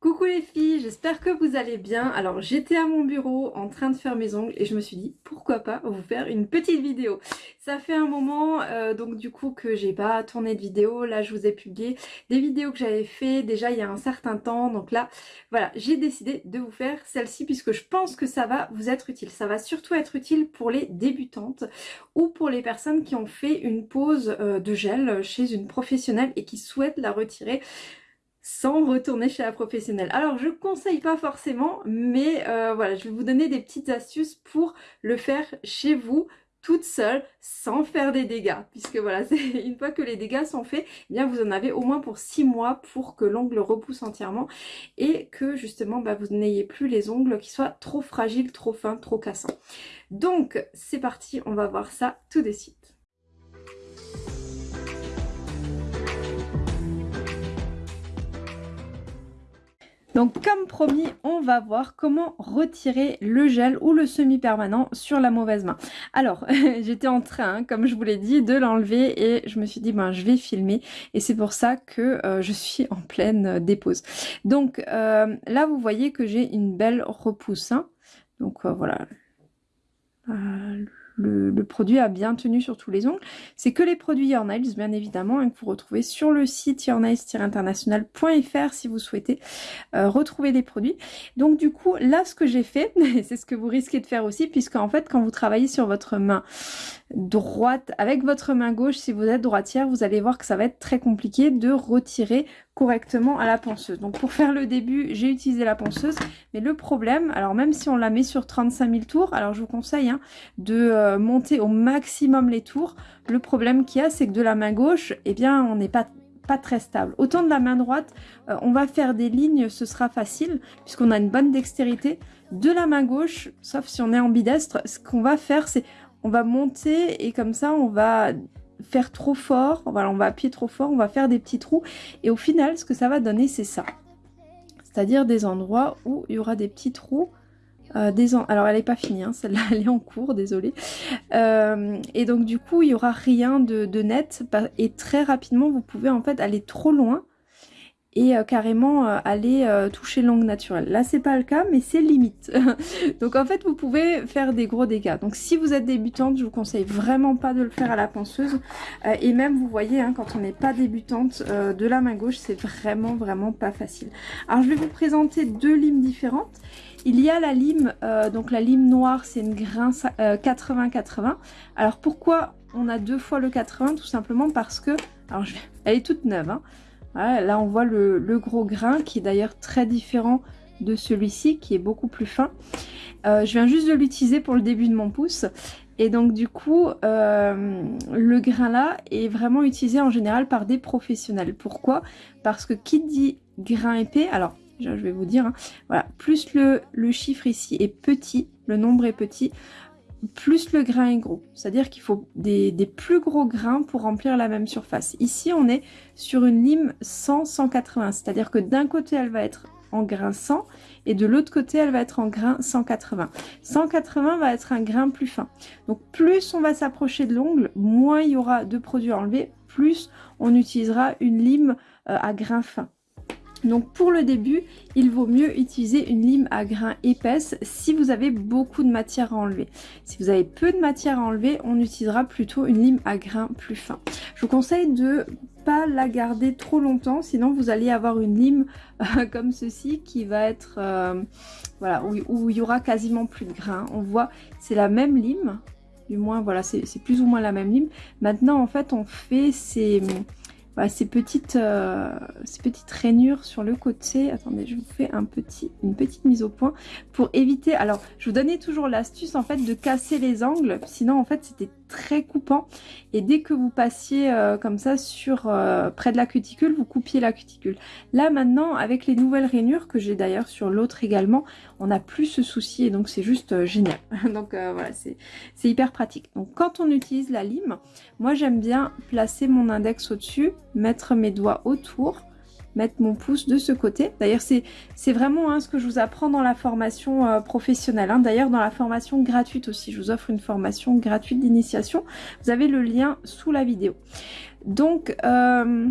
Coucou les filles, j'espère que vous allez bien. Alors j'étais à mon bureau en train de faire mes ongles et je me suis dit pourquoi pas vous faire une petite vidéo. Ça fait un moment euh, donc du coup que j'ai pas tourné de vidéo. Là je vous ai publié des vidéos que j'avais fait déjà il y a un certain temps. Donc là voilà j'ai décidé de vous faire celle-ci puisque je pense que ça va vous être utile. Ça va surtout être utile pour les débutantes ou pour les personnes qui ont fait une pause euh, de gel chez une professionnelle et qui souhaitent la retirer sans retourner chez la professionnelle. Alors je conseille pas forcément, mais euh, voilà, je vais vous donner des petites astuces pour le faire chez vous toute seule sans faire des dégâts. Puisque voilà une fois que les dégâts sont faits eh bien vous en avez au moins pour 6 mois pour que l'ongle repousse entièrement et que justement bah, vous n'ayez plus les ongles qui soient trop fragiles trop fins trop cassants. Donc c'est parti on va voir ça tout de suite Donc comme promis, on va voir comment retirer le gel ou le semi-permanent sur la mauvaise main. Alors, j'étais en train, comme je vous l'ai dit, de l'enlever et je me suis dit, ben je vais filmer. Et c'est pour ça que euh, je suis en pleine euh, dépose. Donc euh, là, vous voyez que j'ai une belle repousse. Hein. Donc voilà, le, produit a bien tenu sur tous les ongles. C'est que les produits Yornails, bien évidemment, hein, que vous retrouvez sur le site yornails-international.fr si vous souhaitez euh, retrouver les produits. Donc du coup, là, ce que j'ai fait, c'est ce que vous risquez de faire aussi, puisque en fait, quand vous travaillez sur votre main droite avec votre main gauche, si vous êtes droitière, vous allez voir que ça va être très compliqué de retirer correctement à la ponceuse. Donc pour faire le début, j'ai utilisé la ponceuse, mais le problème, alors même si on la met sur 35 000 tours, alors je vous conseille hein, de euh, monter au maximum les tours. Le problème qu'il y a, c'est que de la main gauche, eh bien on n'est pas pas très stable. Autant de la main droite, euh, on va faire des lignes, ce sera facile, puisqu'on a une bonne dextérité. De la main gauche, sauf si on est ambidestre, ce qu'on va faire, c'est on va monter et comme ça, on va faire trop fort, voilà, on va appuyer trop fort, on va faire des petits trous. Et au final, ce que ça va donner, c'est ça. C'est-à-dire des endroits où il y aura des petits trous. Euh, Alors elle n'est pas finie, hein, celle-là elle est en cours, désolée. Euh, et donc du coup il n'y aura rien de, net et très rapidement vous pouvez en fait aller trop loin et euh, carrément euh, aller euh, toucher l'angle naturelle. Là c'est pas le cas mais c'est limite. donc en fait vous pouvez faire des gros dégâts. Donc si vous êtes débutante je vous conseille vraiment pas de le faire à la ponceuse et même vous voyez hein, quand on n'est pas débutante de la main gauche c'est vraiment vraiment pas facile. Alors je vais vous présenter deux limes différentes. Il y a la lime, donc la lime noire c'est une grain 80-80. Alors pourquoi on a deux fois le 80 Tout simplement parce que, alors elle est toute neuve hein, là on voit le, gros grain qui est d'ailleurs très différent de celui-ci qui est beaucoup plus fin. Euh, je viens juste de l'utiliser pour le début de mon pouce. Et donc du coup, euh, le grain là est vraiment utilisé en général par des professionnels. Pourquoi? Parce que qui dit grain épais, alors je vais vous dire, hein, voilà, plus le, le chiffre ici est petit, le nombre est petit, plus le grain est gros. C'est-à-dire qu'il faut des, plus gros grains pour remplir la même surface. Ici, on est sur une lime 100-180. C'est-à-dire que d'un côté, elle va être en grain 100 et de l'autre côté, elle va être en grain 180. 180 va être un grain plus fin. Donc, plus on va s'approcher de l'ongle, moins il y aura de produits enlevés, plus on utilisera une lime euh, à grain fin. Donc pour le début, il vaut mieux utiliser une lime à grains épaisse si vous avez beaucoup de matière à enlever. Si vous avez peu de matière à enlever, on utilisera plutôt une lime à grains plus fin. Je vous conseille de pas la garder trop longtemps, sinon vous allez avoir une lime euh, comme ceci qui va être, euh, voilà, où, où, il y aura quasiment plus de grains. On voit, c'est la même lime, du moins voilà, c'est plus ou moins la même lime. Maintenant en fait on fait ces ces, petites, euh, ces petites rainures sur le côté. Attendez, je vous fais une petite mise au point pour éviter... Alors, je vous donnais toujours l'astuce en fait de casser les angles. Sinon, en fait, c'était très coupant. Et dès que vous passiez euh, comme ça sur euh, près de la cuticule, vous coupiez la cuticule. Là, maintenant, avec les nouvelles rainures, que j'ai d'ailleurs sur l'autre également, on n'a plus ce souci et donc c'est juste génial. donc voilà, c'est hyper pratique. Donc quand on utilise la lime, moi j'aime bien placer mon index au-dessus mettre mes doigts autour, mettre mon pouce de ce côté. D'ailleurs, c'est vraiment hein, ce que je vous apprends dans la formation euh, professionnelle. Hein. D'ailleurs, dans la formation gratuite aussi, je vous offre une formation gratuite d'initiation. Vous avez le lien sous la vidéo. Donc, euh,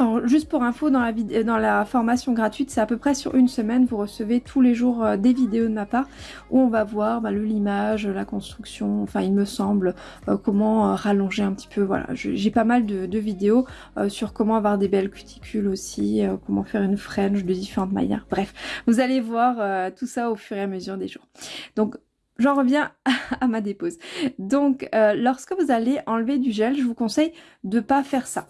Alors, juste pour info, dans la, dans la formation gratuite, c'est à peu près sur une semaine, vous recevez tous les jours euh, des vidéos de ma part où on va voir bah, le limage, la construction, enfin il me semble, euh, comment euh, rallonger un petit peu, voilà. J'ai pas mal de, vidéos sur comment avoir des belles cuticules aussi, comment faire une French de différentes manières. Bref, vous allez voir tout ça au fur et à mesure des jours. Donc J'en reviens à ma dépose. Donc, lorsque vous allez enlever du gel, je vous conseille de pas faire ça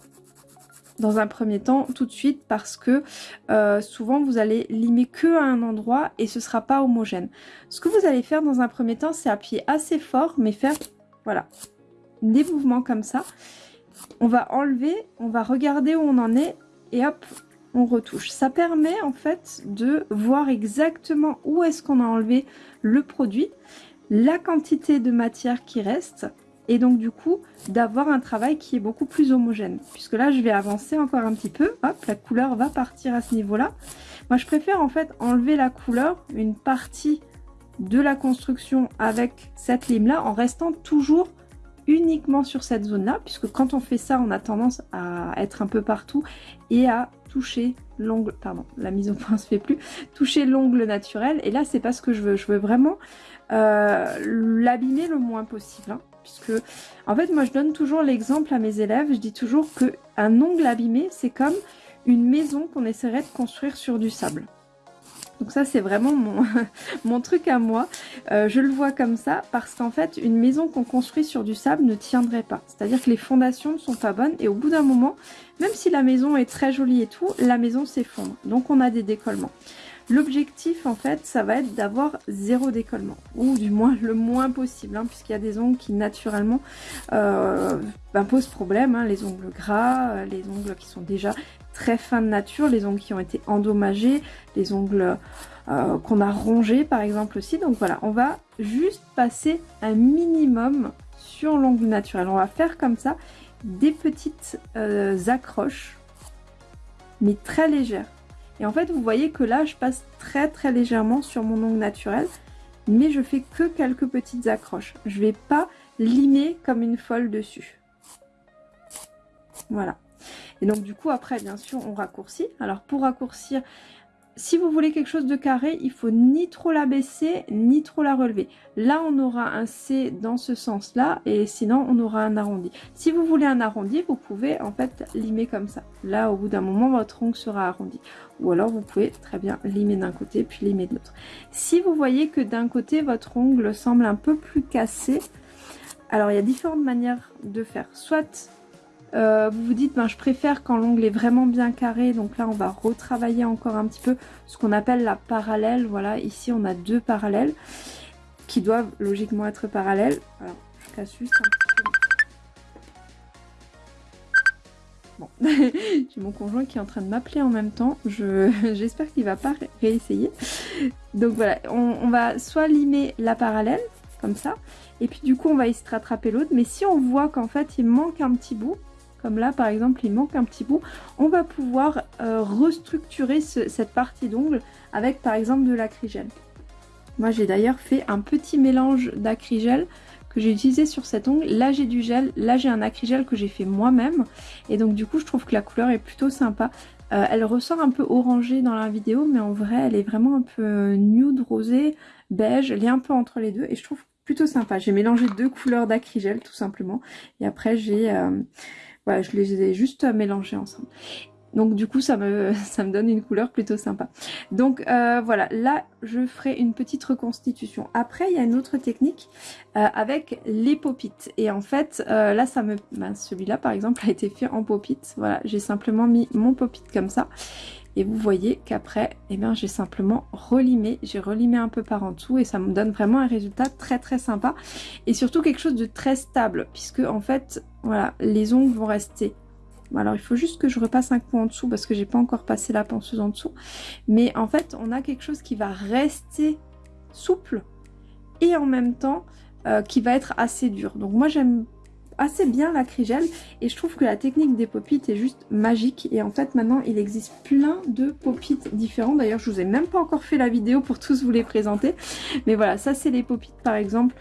dans un premier temps tout de suite parce que euh, souvent vous allez limer que à un endroit et ce sera pas homogène. Ce que vous allez faire dans un premier temps c'est appuyer assez fort mais faire voilà des mouvements comme ça. On va enlever, on va regarder où on en est et hop on retouche. Ça permet en fait de voir exactement où est-ce qu'on a enlevé le produit, la quantité de matière qui reste et donc du coup d'avoir un travail qui est beaucoup plus homogène. Puisque là je vais avancer encore un petit peu, hop la couleur va partir à ce niveau là. Moi je préfère en fait enlever la couleur, une partie de la construction avec cette lime là en restant toujours uniquement sur cette zone là puisque quand on fait ça on a tendance à être un peu partout et à toucher l'ongle, pardon la mise au point se fait plus, toucher l'ongle naturel et là c'est pas ce que je veux, je veux vraiment euh, l'abîmer le moins possible. Hein puisque en fait moi je donne toujours l'exemple à mes élèves, je dis toujours que un ongle abîmé c'est comme une maison qu'on essaierait de construire sur du sable. Donc ça c'est vraiment mon, mon, truc à moi, euh, je le vois comme ça parce qu'en fait une maison qu'on construit sur du sable ne tiendrait pas. C'est-à-dire que les fondations ne sont pas bonnes et au bout d'un moment, même si la maison est très jolie et tout, la maison s'effondre. Donc on a des décollements. L'objectif en fait ça va être d'avoir zéro décollement ou du moins le moins possible hein, puisqu'il y a des ongles qui naturellement euh, ben, posent problème, hein, les ongles gras, euh, les ongles qui sont déjà très fins de nature, les ongles qui ont été endommagés, les ongles euh, qu'on a rongés par exemple aussi. Donc voilà, on va juste passer un minimum sur l'ongle naturel. On va faire comme ça des petites accroches mais très légères et en fait, vous voyez que là, je passe très très légèrement sur mon ongle naturel, mais je fais que quelques petites accroches. Je vais pas limer comme une folle dessus. Voilà. Et donc du coup, après, bien sûr, on raccourcit. Alors pour raccourcir, si vous voulez quelque chose de carré, il faut ni trop la baisser, ni trop la relever. Là, on aura un C dans ce sens-là, et sinon, on aura un arrondi. Si vous voulez un arrondi, vous pouvez en fait limer comme ça. Là, au bout d'un moment, votre ongle sera arrondi. Ou alors, vous pouvez très bien limer d'un côté, puis limer de l'autre. Si vous voyez que d'un côté, votre ongle semble un peu plus cassé, alors il y a différentes manières de faire. Soit euh, vous vous dites, ben, je préfère quand l'ongle est vraiment bien carré. Donc là, on va retravailler encore un petit peu ce qu'on appelle la parallèle. Voilà, ici, on a deux parallèles qui doivent logiquement être parallèles. Alors, je casse juste un petit peu. Bon, j'ai mon conjoint qui est en train de m'appeler en même temps. J'espère qu'il va pas réessayer. Donc voilà, on, on va soit limer la parallèle, comme ça. Et puis du coup, on va essayer de rattraper l'autre. Mais si on voit qu'en fait, il manque un petit bout, comme là par exemple il manque un petit bout, on va pouvoir euh, restructurer cette partie d'ongle avec par exemple de l'acrigel. Moi j'ai d'ailleurs fait un petit mélange d'acrigel que j'ai utilisé sur cet ongle. Là j'ai du gel, là j'ai un acrigel que j'ai fait moi-même et donc du coup je trouve que la couleur est plutôt sympa. Euh, elle ressort un peu orangée dans la vidéo mais en vrai elle est vraiment un peu nude, rosé, beige, elle est un peu entre les deux et je trouve plutôt sympa. J'ai mélangé deux couleurs d'acrigel tout simplement et après j'ai... Euh, je les ai juste mélangés ensemble. Donc du coup ça me, ça me donne une couleur plutôt sympa. Donc euh, voilà, là je ferai une petite reconstitution. Après il y a une autre technique euh, avec les popites. Et en fait euh, là ça me... Ben, celui-là par exemple a été fait en popite. Voilà, j'ai simplement mis mon popite comme ça. Et vous voyez qu'après, eh bien, j'ai simplement relimé, j'ai relimé un peu par en dessous et ça me donne vraiment un résultat très très sympa. Et surtout quelque chose de très stable, puisque en fait, voilà, les ongles vont rester alors il faut juste que je repasse un coup en dessous parce que j'ai pas encore passé la ponceuse en dessous. Mais en fait on a quelque chose qui va rester souple et en même temps euh, qui va être assez dur. Donc moi j'aime assez bien l'acrygel et je trouve que la technique des popites est juste magique et en fait maintenant il existe plein de popites différents d'ailleurs je vous ai même pas encore fait la vidéo pour tous vous les présenter mais voilà ça c'est les popites par exemple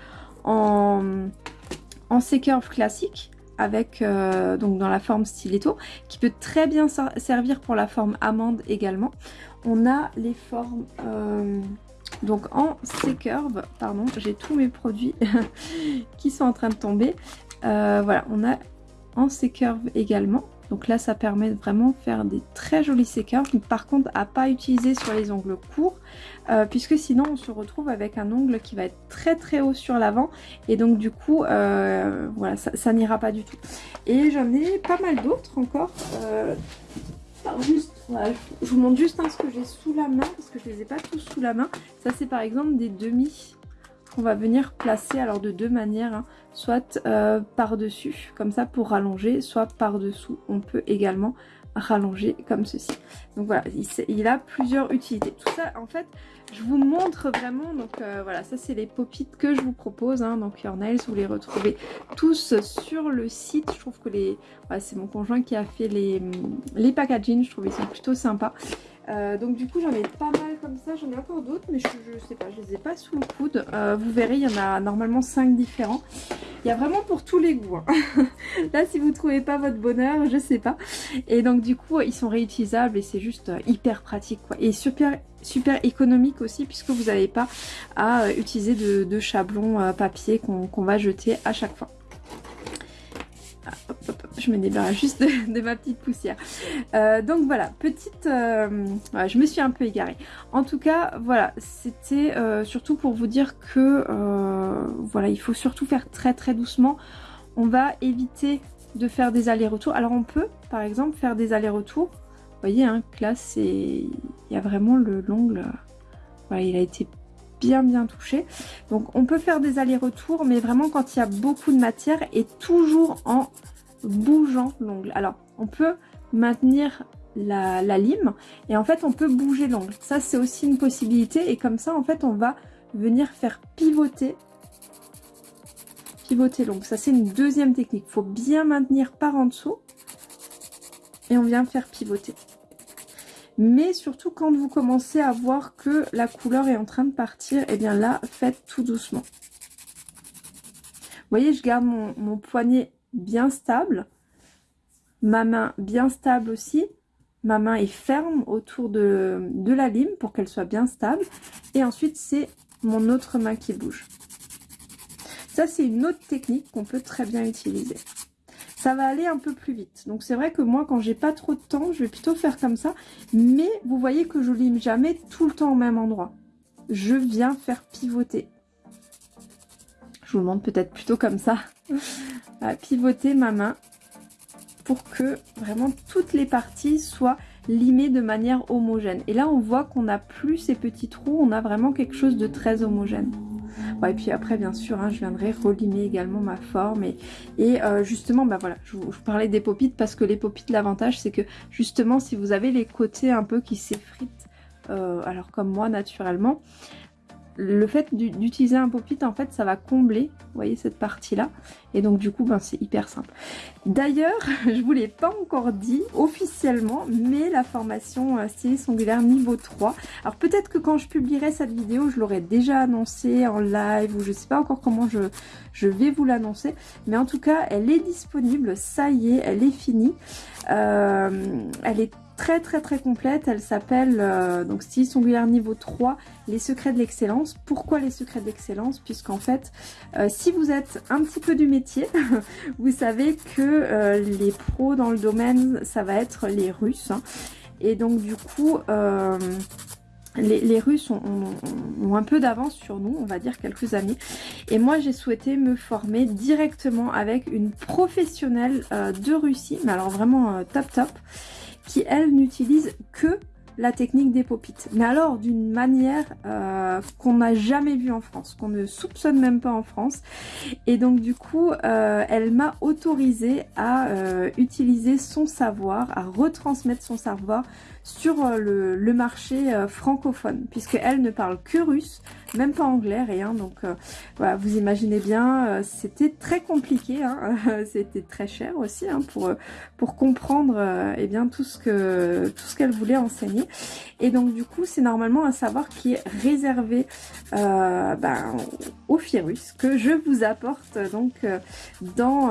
en, en C-curve classique avec donc dans la forme stiletto qui peut très bien servir pour la forme amande également. On a les formes donc en C-curve, pardon, j'ai tous mes produits qui sont en train de tomber. Voilà, on a en C-curve également. Donc là, ça permet de vraiment faire des très jolis C-curves. Par contre, à pas utiliser sur les ongles courts, euh, puisque sinon on se retrouve avec un ongle qui va être très très haut sur l'avant. Et donc du coup, euh, voilà, ça, n'ira pas du tout. Et j'en ai pas mal d'autres encore. Euh, juste, je vous montre juste ce que j'ai sous la main, parce que je les ai pas tous sous la main. Ça, c'est par exemple des demi qu'on va venir placer alors de deux manières, hein. soit euh, par-dessus, comme ça pour rallonger, soit par-dessous. On peut également rallonger comme ceci. Donc voilà, il, a plusieurs utilités. Tout ça, en fait, je vous montre vraiment, donc euh, voilà, ça c'est les pop que je vous propose, hein, donc Your Nails, vous les retrouvez tous sur le site. Je trouve que les... c'est mon conjoint qui a fait les, les packaging, je trouve ils sont plutôt sympas. Euh, donc du coup j'en ai pas mal comme ça, j'en ai encore d'autres mais je, je, sais pas, je les ai pas sous le coude. Euh, vous verrez, il y en a normalement 5 différents. Il y a vraiment pour tous les goûts. Hein. Là si vous trouvez pas votre bonheur, je sais pas. Et donc du coup ils sont réutilisables et c'est juste euh, hyper pratique quoi. Et super, super économique aussi puisque vous n'avez pas à utiliser de, de chablon papier qu'on va jeter à chaque fois je me débarrasse juste de, ma petite poussière. Euh, donc voilà, petite... Euh, je me suis un peu égarée. En tout cas, voilà, c'était euh, surtout pour vous dire que voilà, il faut surtout faire très très doucement. On va éviter de faire des allers-retours. Alors on peut, par exemple, faire des allers-retours. Vous voyez, hein, là, c'est... Il y a vraiment le l'ongle... Voilà, il a été bien bien touché. Donc on peut faire des allers-retours, mais vraiment quand il y a beaucoup de matière et toujours en bougeant l'ongle. Alors, on peut maintenir la, lime et en fait, on peut bouger l'ongle. Ça, c'est aussi une possibilité et comme ça, en fait, on va venir faire pivoter pivoter l'ongle. Ça, c'est une deuxième technique. Il faut bien maintenir par en dessous et on vient faire pivoter. Mais surtout, quand vous commencez à voir que la couleur est en train de partir, et eh bien là, faites tout doucement. Vous voyez, je garde mon poignet bien stable. Ma main bien stable aussi. Ma main est ferme autour de, la lime pour qu'elle soit bien stable. Et ensuite, c'est mon autre main qui bouge. Ça, c'est une autre technique qu'on peut très bien utiliser. Ça va aller un peu plus vite. Donc, c'est vrai que moi, quand j'ai pas trop de temps, je vais plutôt faire comme ça. Mais vous voyez que je lime jamais tout le temps au même endroit. Je viens faire pivoter. Je vous le montre peut-être plutôt comme ça pivoter ma main pour que vraiment toutes les parties soient limées de manière homogène. Et là, on voit qu'on n'a plus ces petits trous, on a vraiment quelque chose de très homogène. et puis après, bien sûr, hein, je viendrai relimer également ma forme. Et, et euh, justement, bah voilà, je vous, parlais des popites parce que les popites, l'avantage, c'est que justement, si vous avez les côtés un peu qui s'effritent, euh, alors comme moi naturellement, le fait d'utiliser un pop-it, en fait, ça va combler, vous voyez, cette partie-là. Et donc, du coup, ben, c'est hyper simple. D'ailleurs, je vous l'ai pas encore dit officiellement, mais la formation euh, styliste ongulaire niveau 3. Alors, peut-être que quand je publierai cette vidéo, je l'aurai déjà annoncé en live, ou je sais pas encore comment je, je vais vous l'annoncer. Mais en tout cas, elle est disponible, ça y est, elle est finie. Euh, elle est très très très complète. Elle s'appelle euh, donc style singulière niveau 3, les secrets de l'excellence. Pourquoi les secrets de l'excellence? Puisqu'en fait, euh, si vous êtes un petit peu du métier, vous savez que euh, les pros dans le domaine, ça va être les Russes. Hein. Et donc du coup... Les, Russes ont, ont, un peu d'avance sur nous, on va dire quelques années. Et moi, j'ai souhaité me former directement avec une professionnelle de Russie, mais alors vraiment top top qui elle n'utilise que la technique des popites. Mais alors d'une manière euh, qu'on n'a jamais vue en France, qu'on ne soupçonne même pas en France. Et donc du coup, euh, elle m'a autorisé à euh, utiliser son savoir, à retransmettre son savoir sur euh, le, marché euh, francophone, puisqu'elle ne parle que russe, même pas anglais, rien. Donc voilà, vous imaginez bien, c'était très compliqué, hein. c'était très cher aussi hein, pour, pour comprendre eh bien, tout ce que tout ce qu'elle voulait enseigner. Et donc du coup, c'est normalement un savoir qui est réservé ben, au virus que je vous apporte donc dans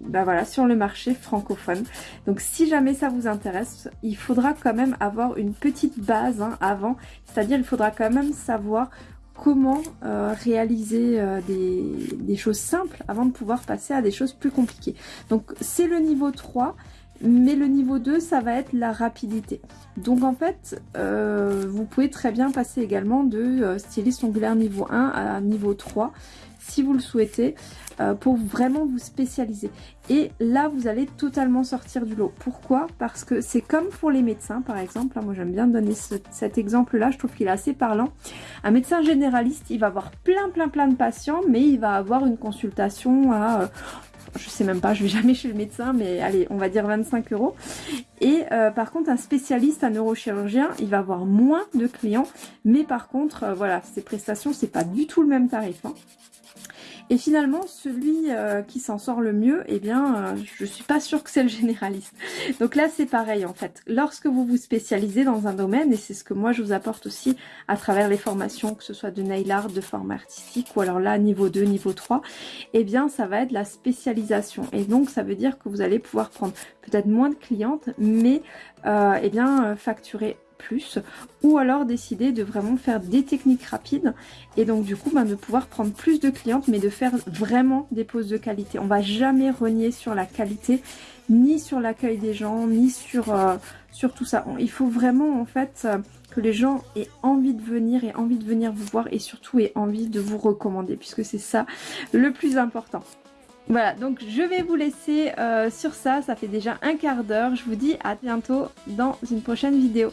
ben, voilà sur le marché francophone. Donc si jamais ça vous intéresse, il faudra quand même avoir une petite base hein, avant, c'est-à-dire il faudra quand même savoir comment euh, réaliser euh, des, choses simples avant de pouvoir passer à des choses plus compliquées. Donc c'est le niveau 3, mais le niveau 2, ça va être la rapidité. Donc en fait, euh, vous pouvez très bien passer également de styliste ongulaire niveau 1 à niveau 3 si vous le souhaitez, euh, pour vraiment vous spécialiser. Et là, vous allez totalement sortir du lot. Pourquoi? Parce que c'est comme pour les médecins, par exemple. Moi, j'aime bien donner cet exemple-là. Je trouve qu'il est assez parlant. Un médecin généraliste, il va avoir plein, plein, plein de patients, mais il va avoir une consultation à... Euh, je sais même pas, je vais jamais chez le médecin, mais allez, on va dire 25 euros. Et euh, par contre, un spécialiste, un neurochirurgien, il va avoir moins de clients, mais par contre, voilà, ses prestations, c'est pas du tout le même tarif. Hein. Et finalement, celui euh, qui s'en sort le mieux, eh bien, euh, je suis pas sûre que c'est le généraliste. Donc là, c'est pareil en fait. Lorsque vous vous spécialisez dans un domaine, et c'est ce que moi je vous apporte aussi à travers les formations, que ce soit de nail art, de forme artistique, ou alors là, niveau 2, niveau 3, eh bien, ça va être la spécialisation. Et donc, ça veut dire que vous allez pouvoir prendre peut-être moins de clientes, mais euh, eh bien, facturer plus ou alors décider de vraiment faire des techniques rapides et donc du coup de pouvoir prendre plus de clientes mais de faire vraiment des poses de qualité. On va jamais renier sur la qualité ni sur l'accueil des gens ni sur, euh, sur tout ça. Il faut vraiment en fait euh, que les gens aient envie de venir et envie de venir vous voir et surtout aient envie de vous recommander puisque c'est ça le plus important. Voilà, donc je vais vous laisser euh, sur ça, ça fait déjà un quart d'heure. Je vous dis à bientôt dans une prochaine vidéo.